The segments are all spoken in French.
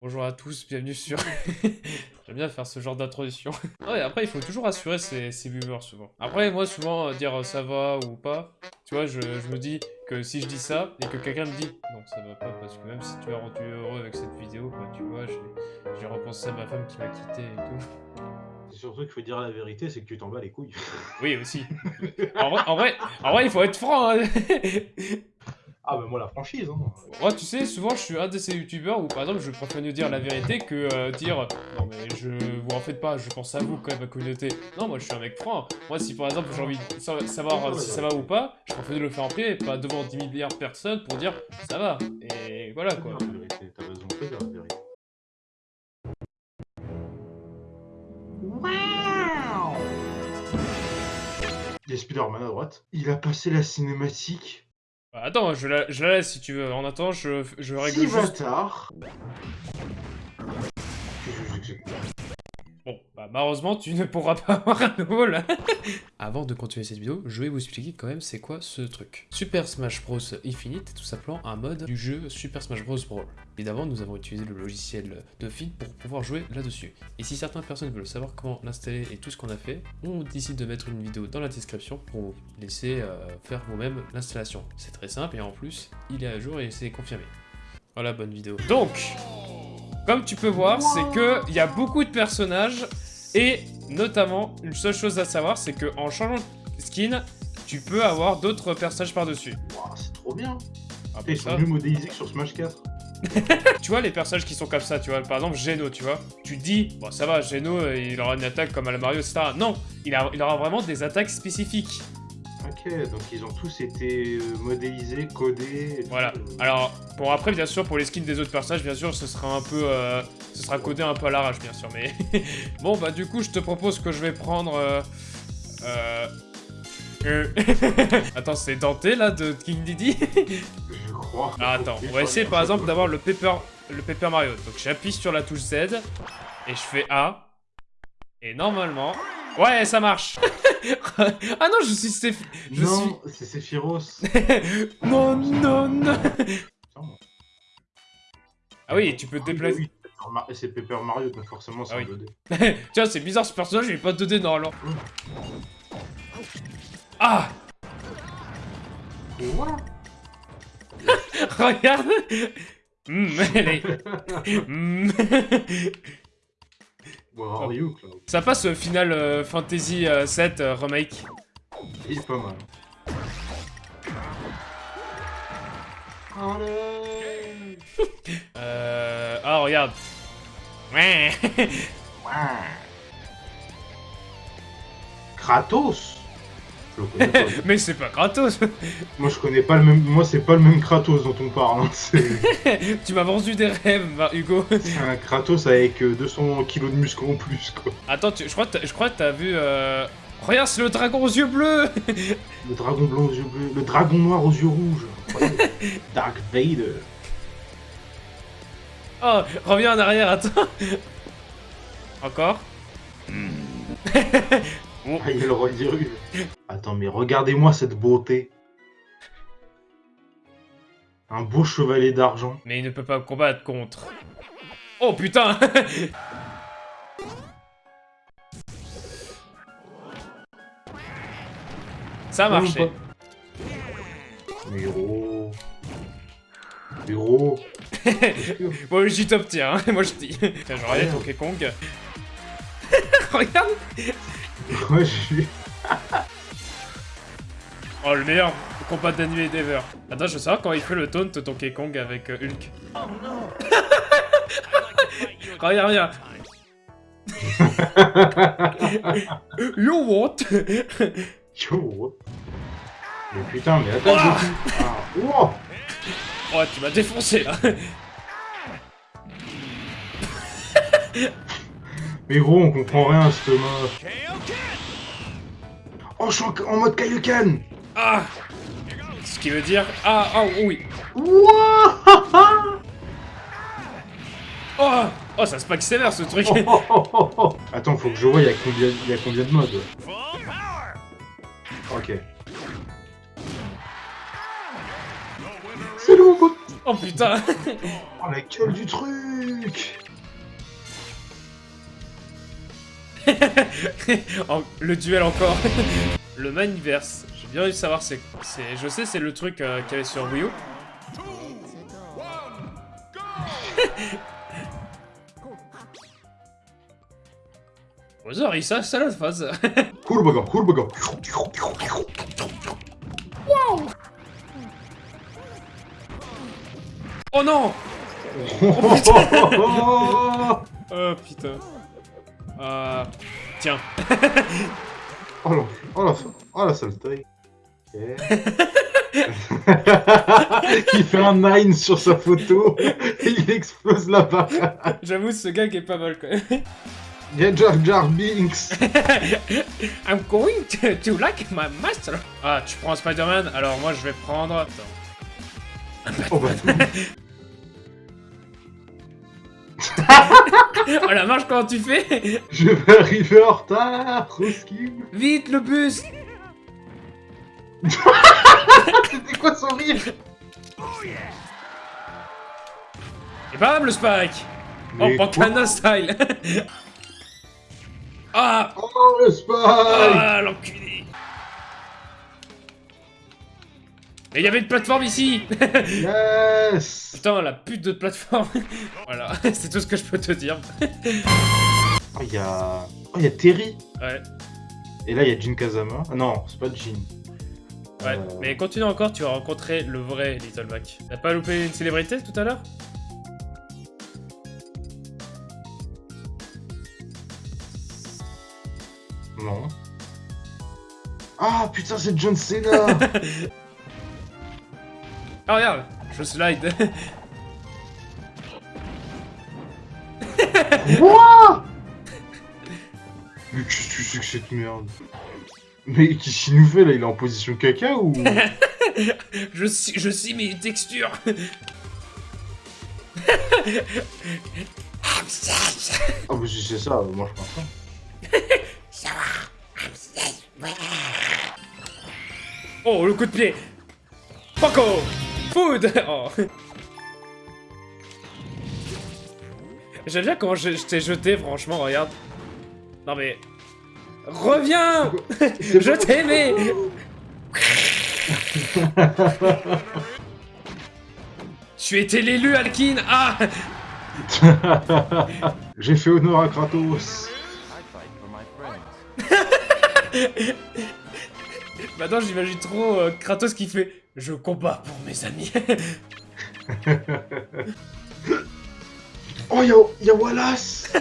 Bonjour à tous, bienvenue sur... J'aime bien faire ce genre d'introduction. ouais, après, il faut toujours assurer ses, ses viewers, souvent. Après, moi, souvent, euh, dire euh, ça va ou pas, tu vois, je, je, me dis que si je dis ça, et que quelqu'un me dit non, ça va pas, parce que même si tu as rendu heureux avec cette vidéo, quoi, tu vois, j'ai repensé à ma femme qui m'a quitté et tout. C'est surtout qu'il faut dire la vérité, c'est que tu t'en bats les couilles. Oui, aussi. en, vrai, en, vrai, en vrai, il faut être franc. Hein. Ah bah moi la franchise hein. Moi tu sais souvent je suis un de ces youtubeurs où par exemple je préfère nous dire la vérité que euh, dire non mais je vous en faites pas je pense à vous quand même ma communauté. Non moi je suis un mec franc. Moi si par exemple j'ai envie de savoir si ça va ou pas, je préfère de le faire en privé, pas devant 10 milliards de personnes pour dire ça va. Et voilà quoi. T'as raison, c'est la vérité. Wow Il y a Spider-Man à droite. Il a passé la cinématique bah, attends, je la, je la, laisse si tu veux. En attendant, je, je règle si juste... tard. Bah malheureusement, tu ne pourras pas avoir un nouveau là. Avant de continuer cette vidéo, je vais vous expliquer quand même c'est quoi ce truc. Super Smash Bros Infinite est tout simplement un mode du jeu Super Smash Bros Brawl. Évidemment, nous avons utilisé le logiciel de feed pour pouvoir jouer là-dessus. Et si certaines personnes veulent savoir comment l'installer et tout ce qu'on a fait, on décide de mettre une vidéo dans la description pour vous laisser euh, faire vous-même l'installation. C'est très simple et en plus, il est à jour et c'est confirmé. Voilà, bonne vidéo. Donc, comme tu peux voir, c'est que il y a beaucoup de personnages et notamment, une seule chose à savoir, c'est que en changeant de skin, tu peux avoir d'autres personnages par-dessus. c'est trop bien ah, Ils sont mieux modélisés que sur Smash 4. tu vois les personnages qui sont comme ça, tu vois, par exemple Geno, tu vois, tu dis, bon ça va, Geno, il aura une attaque comme à la Mario, etc. Non, il, a, il aura vraiment des attaques spécifiques. Ok, donc ils ont tous été euh, modélisés, codés. Voilà. Alors, pour après, bien sûr, pour les skins des autres personnages, bien sûr, ce sera un peu, euh, ce sera codé un peu à l'arrache, bien sûr. Mais bon, bah du coup, je te propose que je vais prendre. Euh... euh attends, c'est Dante là de King Diddy? Je crois. Ah, attends, on va essayer par exemple d'avoir le Paper, le Paper Mario. Donc j'appuie sur la touche Z et je fais A. Et normalement, Ouais, ça marche. Ah non, je suis. Je non, c'est Sephiroth. Non, non, non. Ah oui, tu peux te déplacer... c'est Paper Mario, donc forcément c'est ah, un 2D. Tiens, c'est bizarre ce personnage, il est pas 2D normalement. Ah Quoi Regarde. Mmh, Ça passe au Final euh, Fantasy 7 euh, euh, Remake. Il est pas mal. euh... Oh, regarde. Ouais. Kratos Mais c'est pas Kratos Moi je connais pas le même... Moi c'est pas le même Kratos dont on parle. Hein. tu m'as vendu des rêves, Hugo. C'est un Kratos avec 200 euh, kilos de muscles en plus, quoi. Attends, je crois que t'as vu... Euh... Regarde, c'est le dragon aux yeux bleus Le dragon blanc aux yeux bleus, le dragon noir aux yeux rouges. Dark Vader. Oh, reviens en arrière, attends. Encore Ah, il le. Attends, mais regardez-moi cette beauté. Un beau chevalet d'argent. Mais il ne peut pas combattre contre. Oh putain Ça a marché. Mais gros... Mais gros... bon, j'y top tiens, hein. moi je dis. Tiens, je regarde Donkey Kong. Regarde Ouais, je suis... oh, le meilleur combat d'anime d'ever. Attends, je veux savoir quand il fait le taunt Donkey Kong avec euh, Hulk. Oh non Regarde, regarde You what You what Mais putain, mais attends, ah Oh, tu m'as défoncé, là Mais gros, on comprend rien à ce mode. Oh, je suis en, mode Kaioken Ah. Ce qui veut dire... Ah, ah, oui. Oh Oh, ça se pack sévère ce truc. Attends, faut que je vois, il y, a combien, y a combien de modes Ok. C'est long Oh putain. Oh la gueule du truc. Le duel encore. le Maniverse. J'ai bien envie de savoir c'est... Je sais c'est le truc euh, qu'il y avait sur Wii U. Bowser, il ça, ça la phase. Kurbaga, kurbaga. oh non oh Oh putain. Euh... Tiens. la, oh la, oh la saleté. Il fait un 9 sur sa photo et il explose la barre. J'avoue ce gag est pas mal quand même. Il y a Jar Jar Binks. I'm going to, to like my master. Ah, tu prends Spider-Man Alors moi je vais prendre... Attends. Oh bah, Oh la marche comment tu fais? Je vais arriver en retard, Roski. Vite le bus C'était quoi son rire Et bam le spike. Oh Mais Pancana style. Ah. Oh le spike. Ah l'enculé. Mais il y avait une plateforme ici. Yes. Putain la pute de plateforme. Voilà, c'est tout ce que je peux te dire. Oh, il y a... Oh, il y a Terry. Ouais, Et là, il y a Jin Kazama. Ah non, c'est pas Jin. Ouais. Mais continue encore, tu vas rencontrer le vrai Little Mac. T'as pas loupé une célébrité tout à l'heure? Non. Ah putain, c'est John Cena Ah regarde Je slide Quoi Mais qu'est-ce que c'est que cette merde? Mais qu'est-ce qu'il nous fait là Il est en position caca ou? Je suis, je suis mes textures. Ah bah si c'est ça, moi je pense pas. Oh, le coup de pied. Paco Food. Oh. J'aime bien comment je, je t'ai jeté, franchement, regarde. Non mais... Reviens Je pas- t'aimais Tu étais l'élu, Alkin Ah J'ai fait honneur à Kratos. Maintenant, j'imagine trop euh, Kratos qui fait « Je combats pour mes amis Oh, y'a y a Wallace !»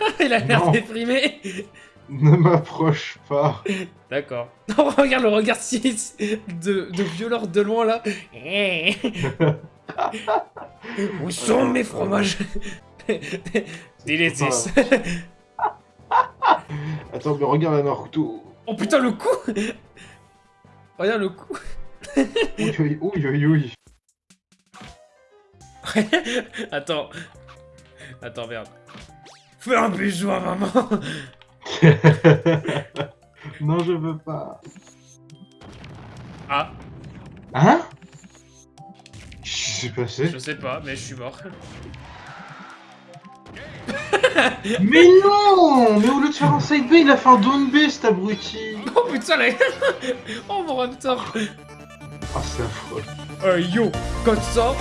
Il a l'air déprimé Ne m'approche pas. D'accord. Non, regarde le regard si de, de violeur de loin là. Où sont mes fromages? Délétis. Attends, mais regarde la Naruto. Oh putain le coup Regarde le coup. Oui, oui, oui, oui, oui. Attends. Attends, merde. Fais un bisou à maman. Non, je veux pas. Ah, Hein? Qu'est-ce qui s'est passé. Je sais pas, mais je suis mort. Mais non! Mais au lieu de faire un side B, il a fait un down B, cet abruti. Oh putain, là Oh mon raptor. Ah, c'est affreux. Euh, yo, comme ça